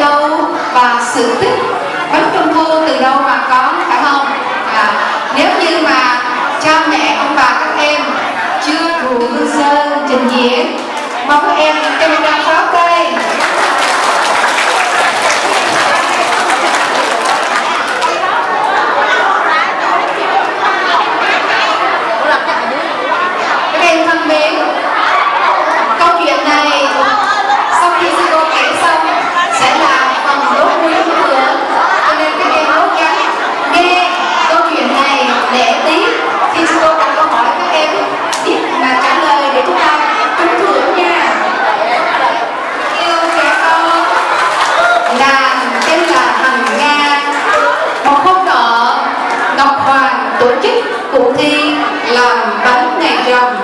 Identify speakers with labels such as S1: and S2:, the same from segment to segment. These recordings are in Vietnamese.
S1: đâu và sự tích bánh trung thu từ đâu mà có phải không? À, nếu như mà cha mẹ ông bà các em chưa đủ hương sơn trình diễn mong các em trong tổ chức cuộc thi làm bánh ngày rằm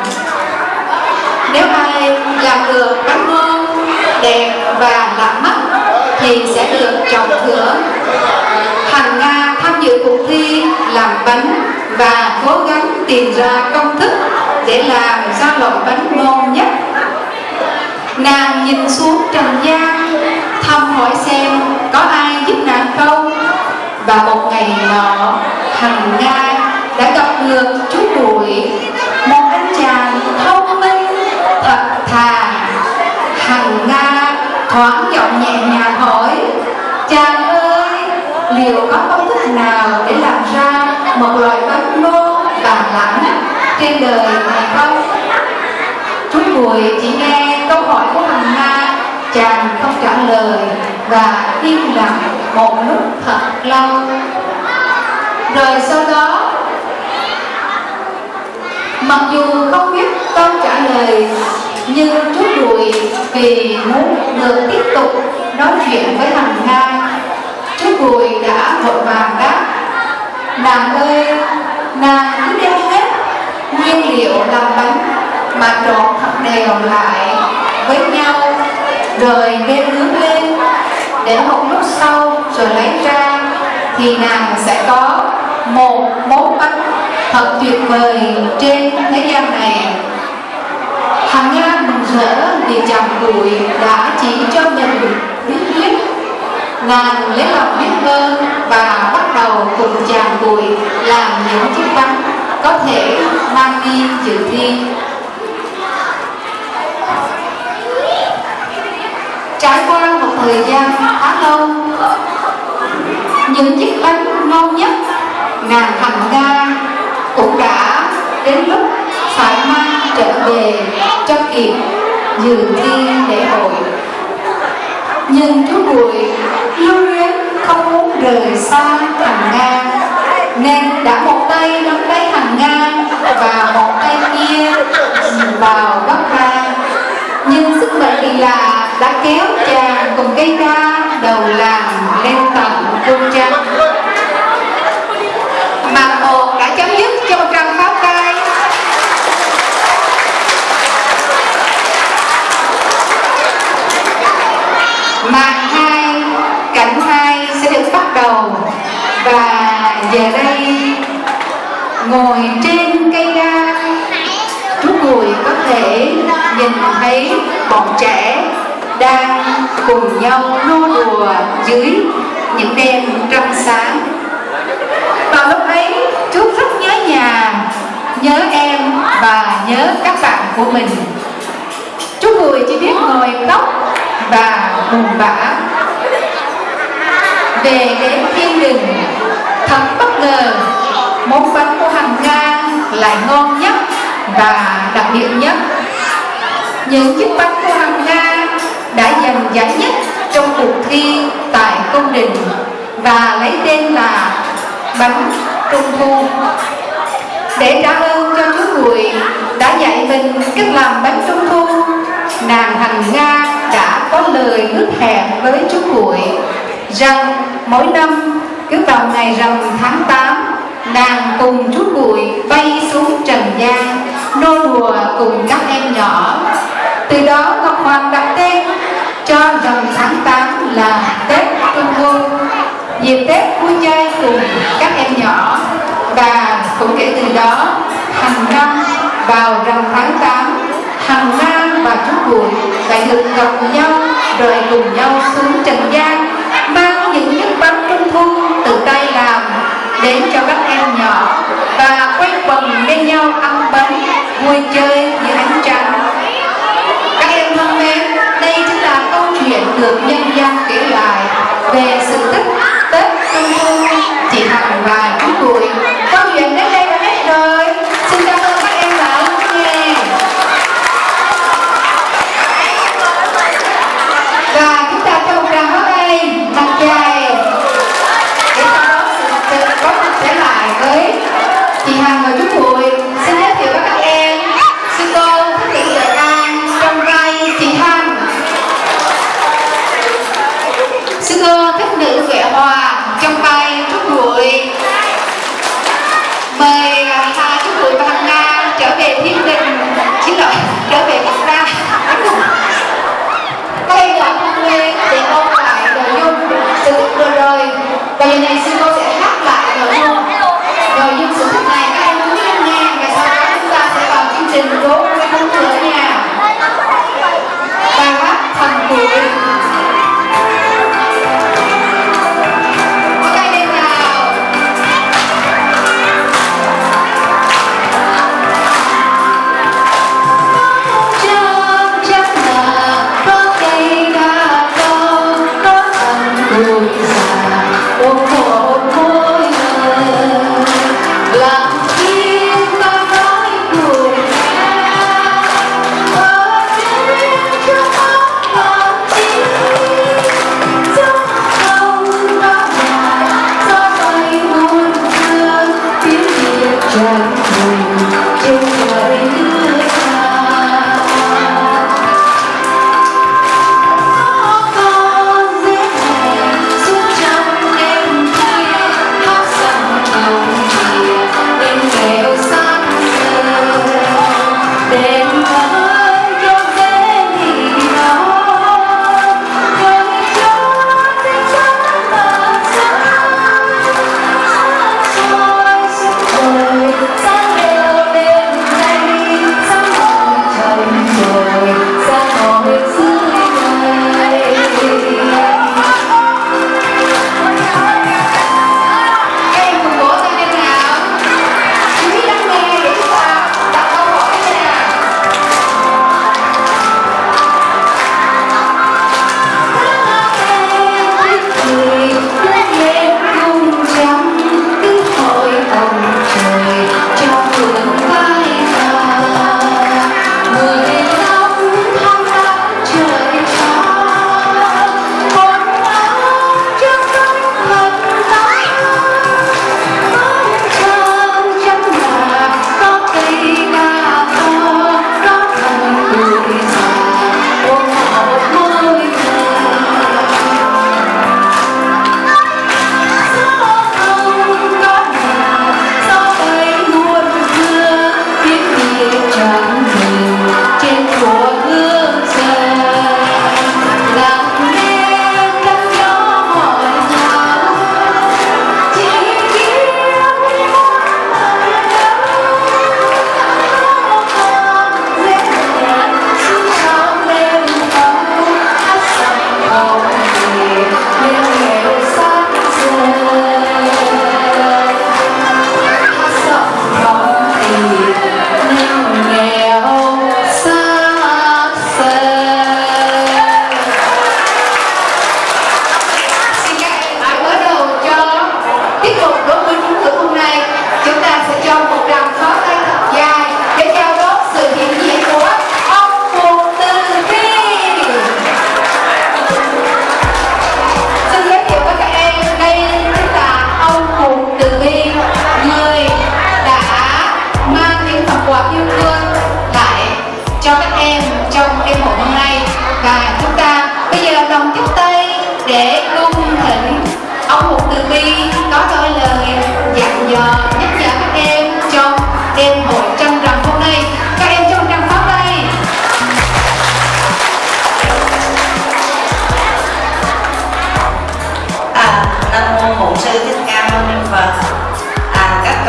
S1: nếu ai làm được bánh ngon, đẹp và lạ mắt thì sẽ được trọng thưởng hằng nga tham dự cuộc thi làm bánh và cố gắng tìm ra công thức để làm ra loại bánh ngon nhất. Nàng nhìn xuống trần gian, thăm hỏi xem có ai giúp nàng không? Và một ngày nọ hằng nga được chú bụi một anh chàng thông minh, thật thà. Hằng nga thoáng giọng nhẹ nhàng hỏi, chàng ơi, liệu có công thức nào để làm ra một loại bánh ngô và lạ trên đời này không? Chú bụi chỉ nghe câu hỏi của hằng nga, chàng không trả lời và im lặng một lúc thật lâu. Rồi sau đó mặc dù không biết câu trả lời, nhưng chú bụi vì muốn được tiếp tục nói chuyện với hằng nga. Chú bụi đã vội vàng đáp, nàng ơi, nàng cứ đem hết nguyên liệu làm bánh mà trộn thật đều lại với nhau, rồi đem nướng lên. Để một lúc sau rồi lấy ra thì nàng sẽ có một món bánh thật tuyệt vời trên thế gian này. Hằng Nga mừng rỡ vì chàng bụi đã chỉ cho mình bí quyết Nàng lấy lòng biết ơn và bắt đầu cùng chàng bụi làm những chiếc bánh có thể mang đi dự thi. Trải qua một thời gian khá lâu, Những chiếc bánh ngon nhất nàng Hằng Nga cũng đã đến lúc phải mang trở về cho kịp dự thi lễ hội. Nhưng chú bụi lưu luyến không muốn rời xa hằng nga, nên đã một tay nắm lấy hằng nga và một tay kia vào bắt ra nhưng sức mạnh kỳ lạ đã kéo chàng cùng cây ca đầu làng lên tận cung trăng màn một đã chấm dứt cho một tràng pháo tay màn hai cảnh hai sẽ được bắt đầu về đây, ngồi trên cây đa. Chú cùi có thể nhìn thấy bọn trẻ đang cùng nhau nô đùa dưới những đêm trăng sáng. Vào lúc ấy, chú rất nhớ nhà, nhớ em và nhớ các bạn của mình. Chú Bùi chỉ biết ngồi khóc và buồn bã. Về đến thiên đình thật bất ngờ. Món bánh của hằng nga lại ngon nhất và đặc biệt nhất. Những chiếc bánh của hằng nga đã giành giải nhất trong cuộc thi tại công đình và lấy tên là bánh trung thu. Để trả ơn cho chú Bùi đã dạy mình cách làm bánh trung thu, nàng Hằng Nga đã có lời ước hẹn với chú Bụi rằng mỗi năm cứ vào ngày rằm tháng 8 nàng cùng chú Bụi bay xuống trần gian, nô đùa cùng các em nhỏ. Từ đó Ngọc Hoàng đặt tên cho rằm tháng 8 là Tết Trung Thu dịp Tết vui chơi cùng các em nhỏ. Và cũng kể từ đó, hàng năm vào rằm tháng 8 hàng Nga và chú Bụi lại được gặp nhau rồi cùng nhau xuống trần gian. vui chơi như ánh trăng. Các em thân mến, đây chính là câu chuyện được nhân dân kể
S2: lại về sự tích tết trung thu chỉ bằng và chú tuổi.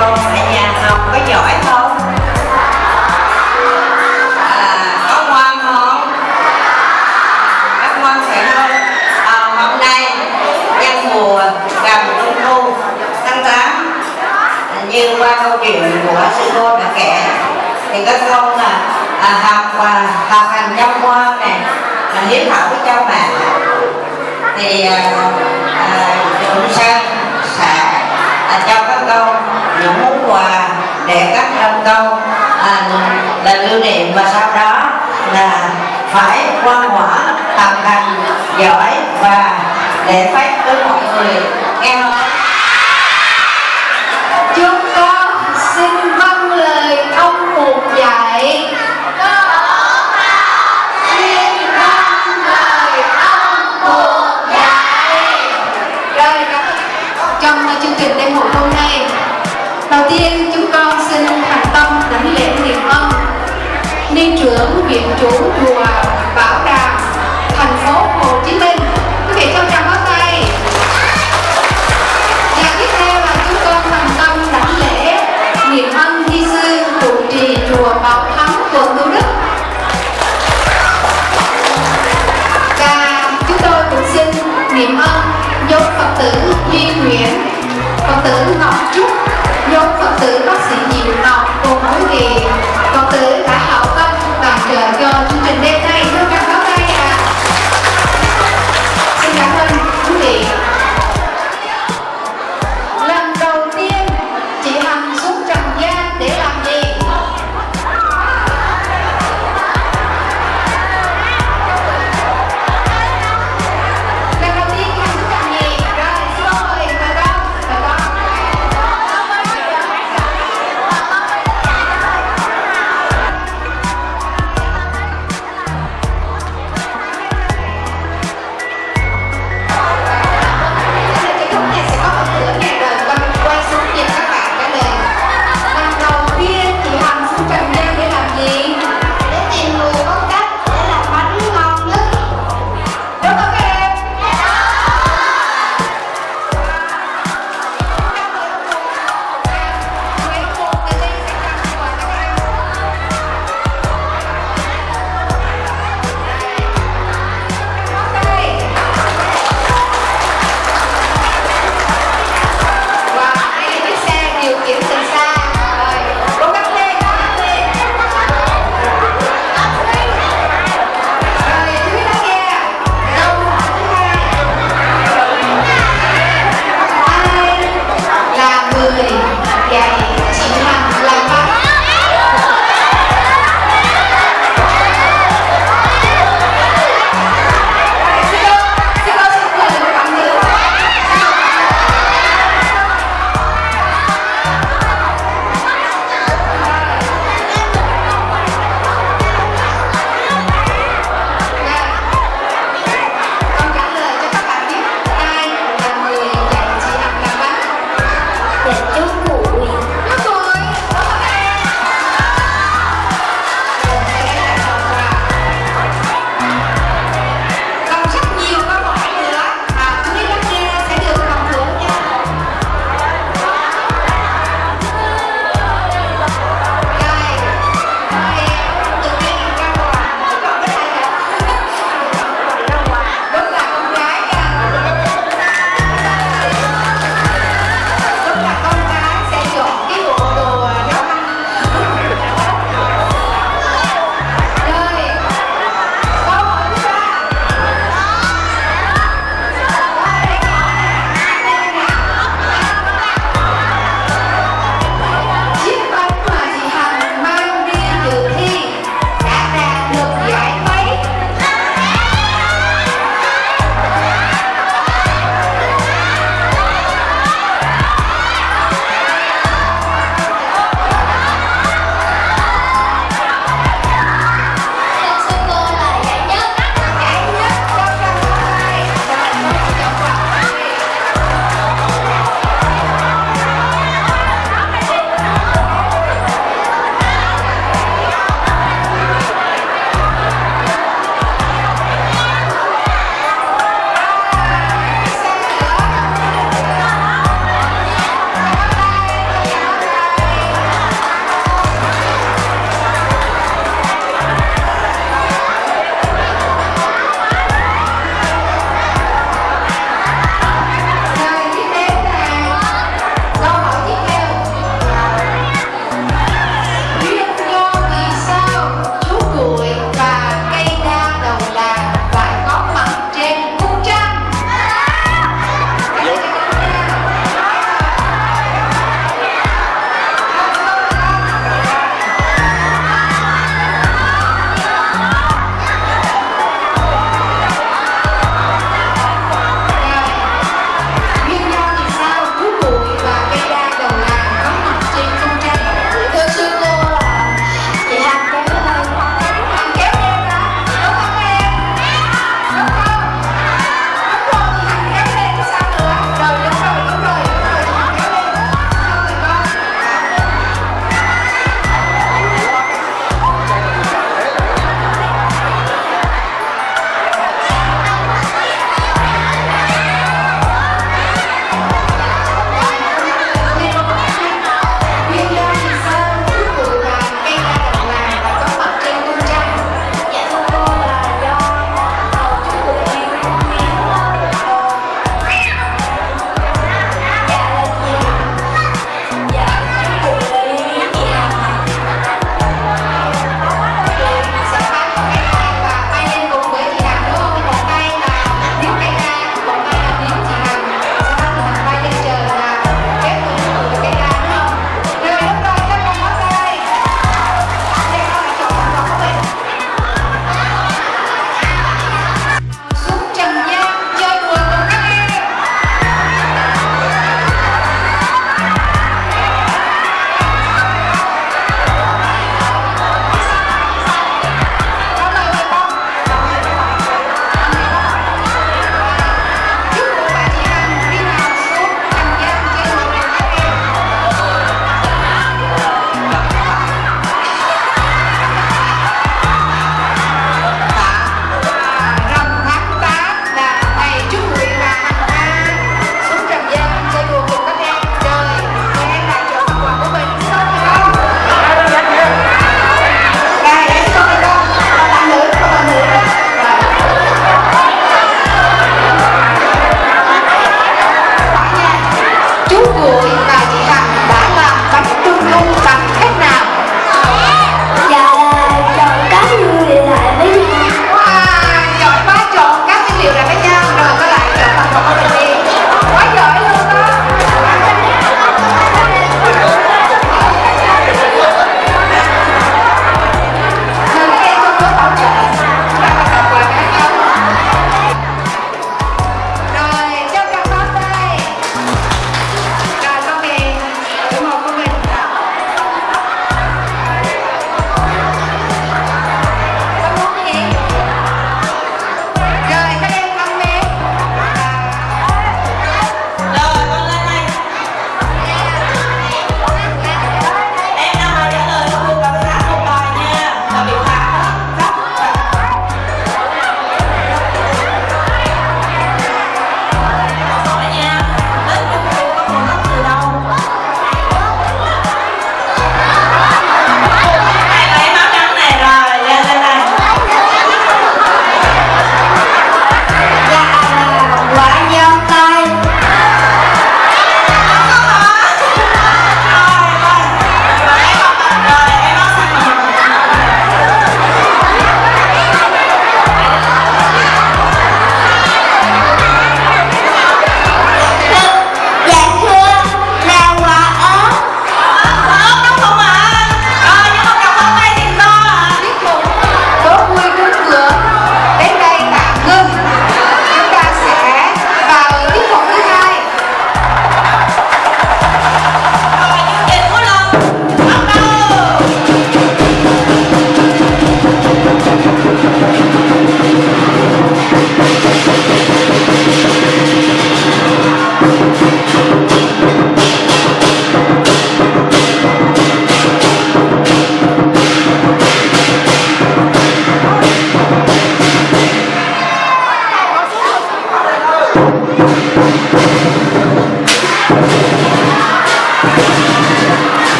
S2: Con ở nhà học có giỏi không? À, có ngoan không? Các ngoan phải không? À, hôm nay nhân mùa gần trung thu tháng 8 như qua câu chuyện của sư cô đã kể thì các con là à, học và học hành trong ngoan này là hiếu thảo với cha mẹ thì à, à, chúng Sang sẽ à, trong các con những món quà để các con. Công à, là lưu niệm và sau đó là phải quan hỏa học hành giỏi và để phát với mọi người. Nghe không?
S1: chúng con xin vâng lời ông mục dạy. Xin vâng lời ông dạy trong chương trình đêm hội hôm nay. Đầu tiên chúng con ni trưởng viện chủ chùa Bảo đảm